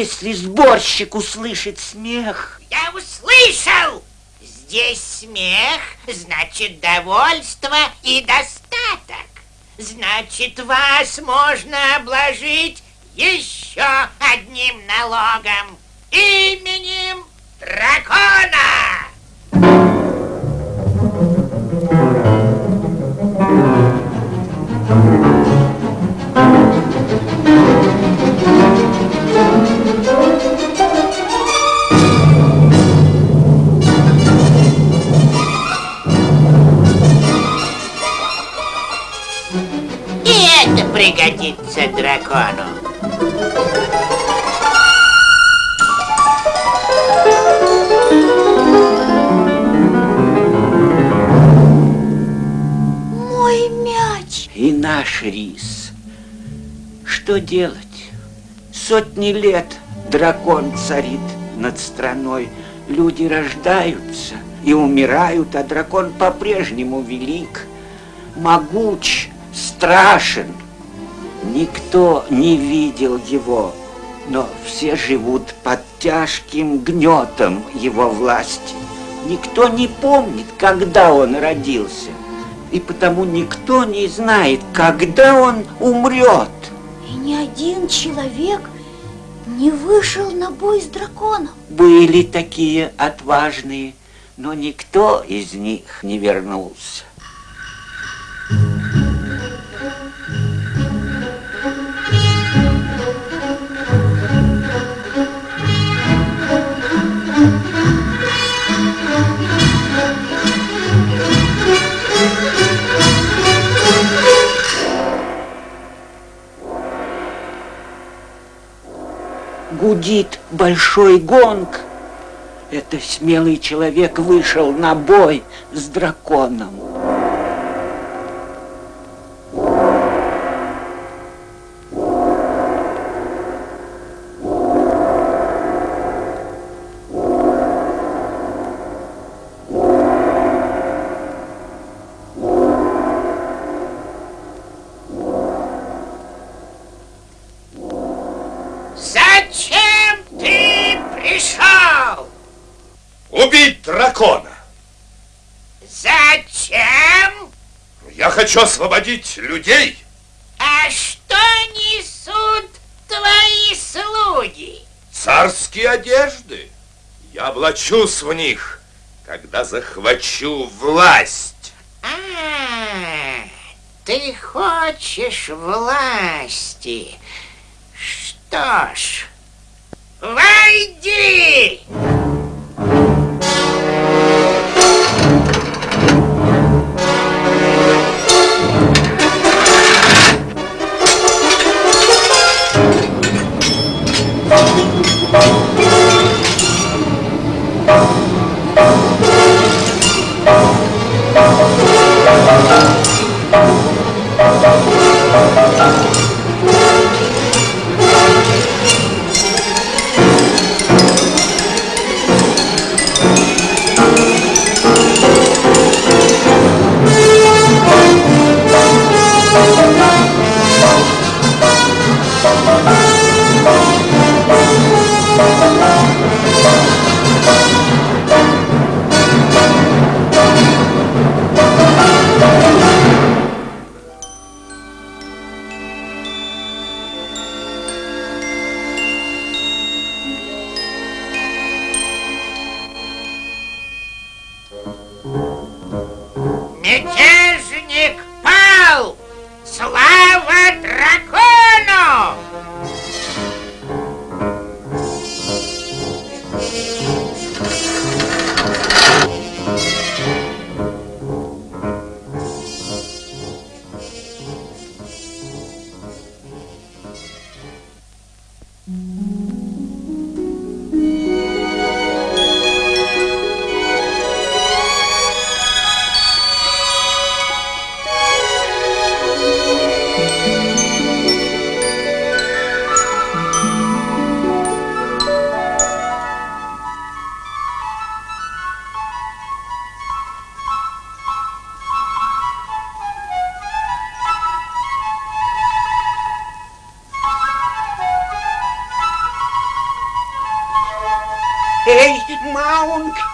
Если сборщик услышит смех... Я услышал! Здесь смех, значит довольство и достаток. Значит, вас можно обложить еще одним налогом. Именем дракона! Сотни лет дракон царит над страной. Люди рождаются и умирают, а дракон по-прежнему велик, могуч, страшен. Никто не видел его, но все живут под тяжким гнетом его власти. Никто не помнит, когда он родился, и потому никто не знает, когда он умрет. И ни один человек не вышел на бой с драконом. Были такие отважные, но никто из них не вернулся. Гудит большой гонг. Это смелый человек вышел на бой с драконом. Хочу освободить людей. А что несут твои слуги? Царские одежды. Я облачусь в них, когда захвачу власть. А, ты хочешь власти. Что ж, войди! Эй,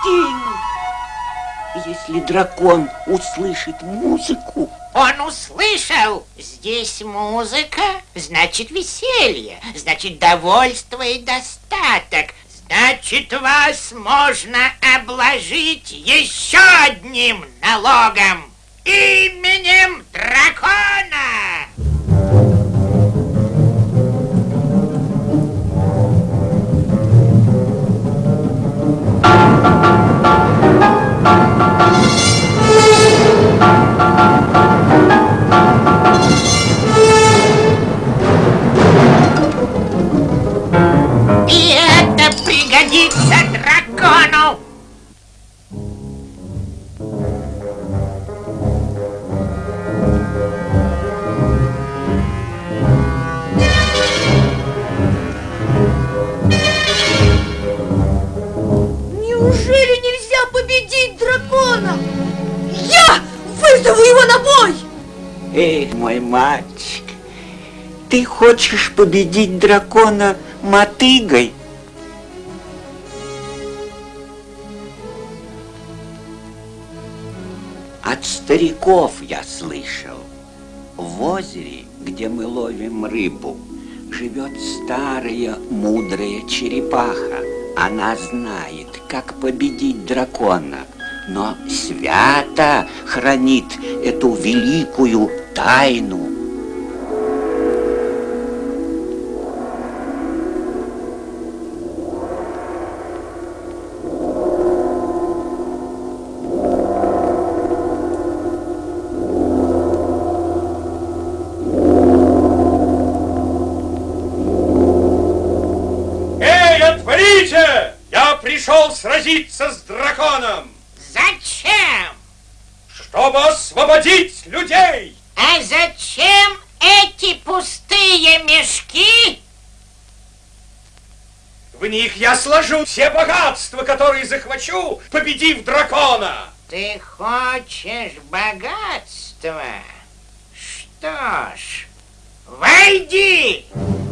Маунктин! Если дракон услышит музыку... Он услышал. Здесь музыка, значит веселье, значит довольство и достаток. Значит, вас можно обложить еще одним налогом. Именем дракона. Победить дракона? Я вызову его на бой! Эй, мой мальчик, ты хочешь победить дракона мотыгой? От стариков я слышал. В озере, где мы ловим рыбу, живет старая мудрая черепаха. Она знает, как победить дракона, но свято хранит эту великую тайну. Эй, отворите! Я пришел сразиться с драконом, Зачем? чтобы освободить людей! А зачем эти пустые мешки? В них я сложу все которые захвачу, победив дракона. Ты хочешь богатства? Что ж, войди! Мятежник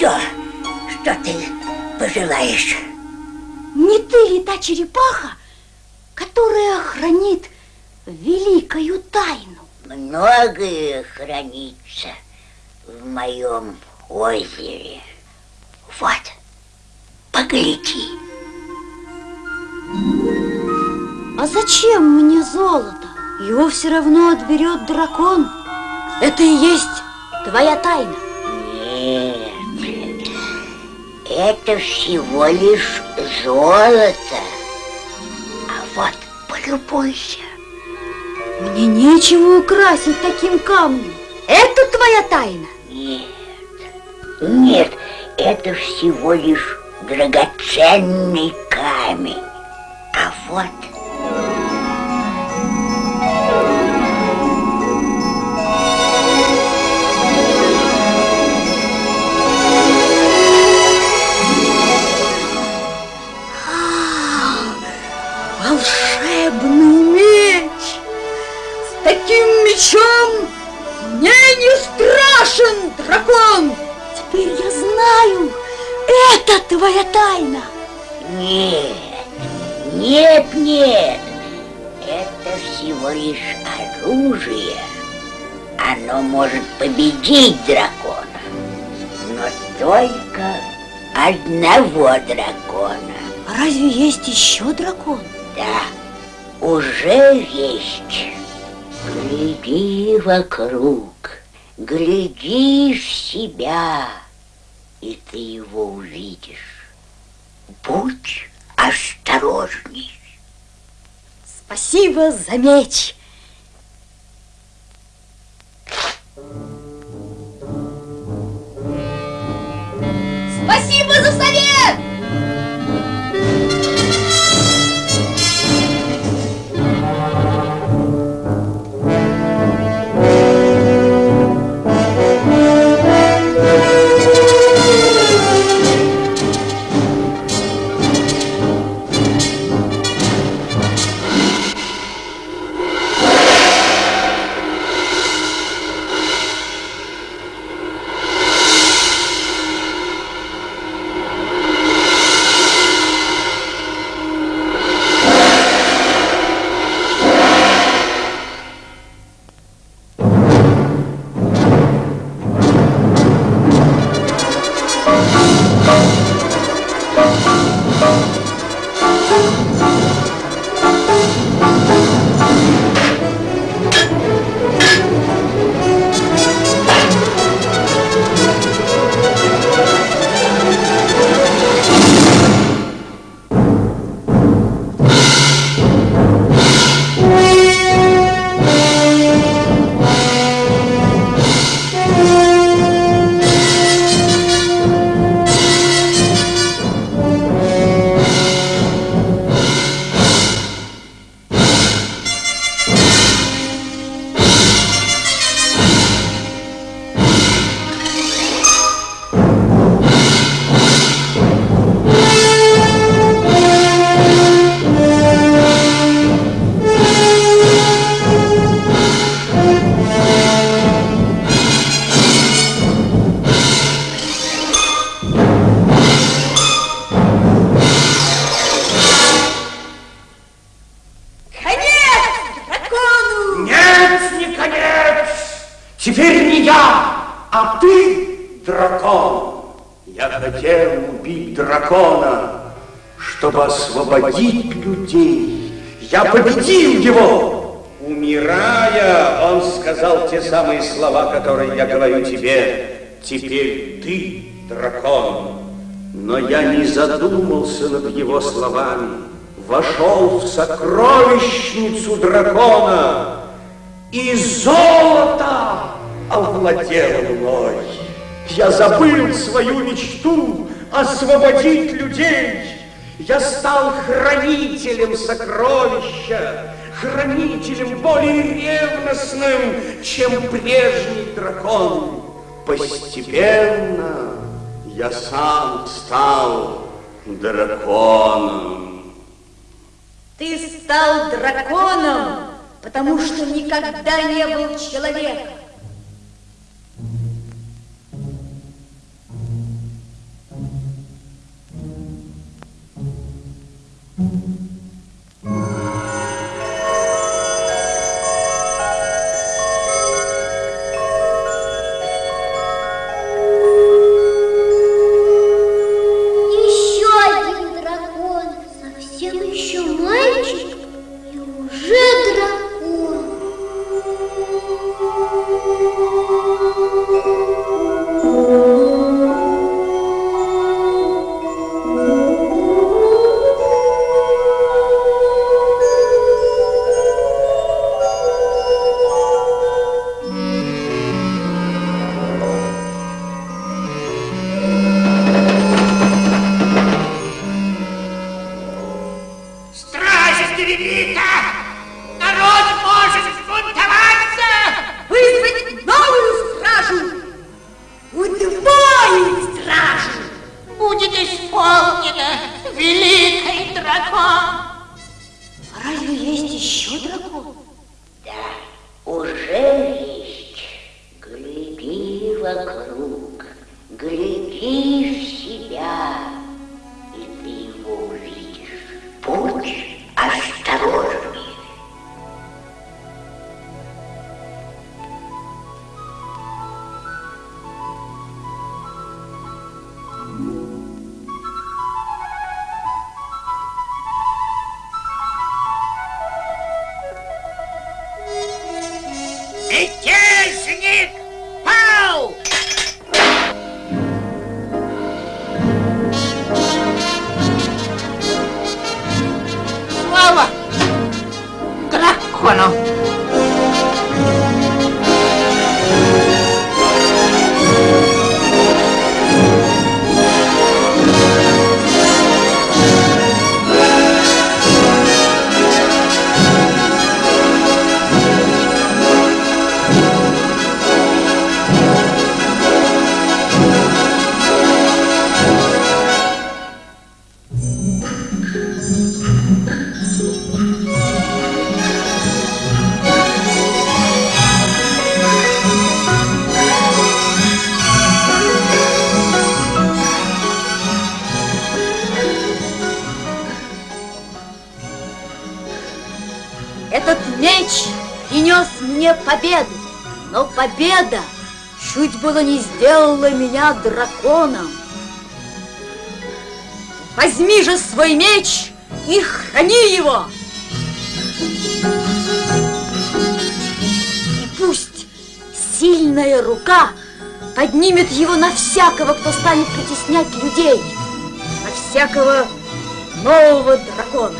все, что ты пожелаешь. Не ты ли та черепаха, которая хранит великую тайну? Многое хранится в моем озере. Вот, погляди. А зачем мне золото? Его все равно отберет дракон. Это и есть твоя тайна. Нет, это всего лишь золото. А вот полюбуйся. Мне нечего украсить таким камнем. Это твоя тайна? Нет, нет, это всего лишь драгоценный камень. А вот мечом мне не страшен дракон. Теперь я знаю, это твоя тайна. Нет, нет, нет. Это всего лишь оружие. Оно может победить дракона. Но только одного дракона. А разве есть еще дракон? Да, уже есть. Гляди вокруг, гляди в себя, и ты его увидишь. Будь осторожней. Спасибо за меч. Спасибо за совет! Дракон. Я хотел убить дракона, чтобы освободить людей. Я победил его. Умирая, он сказал те самые слова, которые я говорю тебе. Теперь ты дракон. Но я не задумался над его словами. Вошел в сокровищницу дракона и золото овладело мной. Я забыл свою мечту освободить людей. Я стал хранителем сокровища, хранителем более ревностным, чем прежний дракон. Постепенно я сам стал драконом. Ты стал драконом, потому что никогда не был человеком. Mm-hmm. Победу. Но победа чуть было не сделала меня драконом. Возьми же свой меч и храни его. И пусть сильная рука поднимет его на всякого, кто станет притеснять людей, на всякого нового дракона.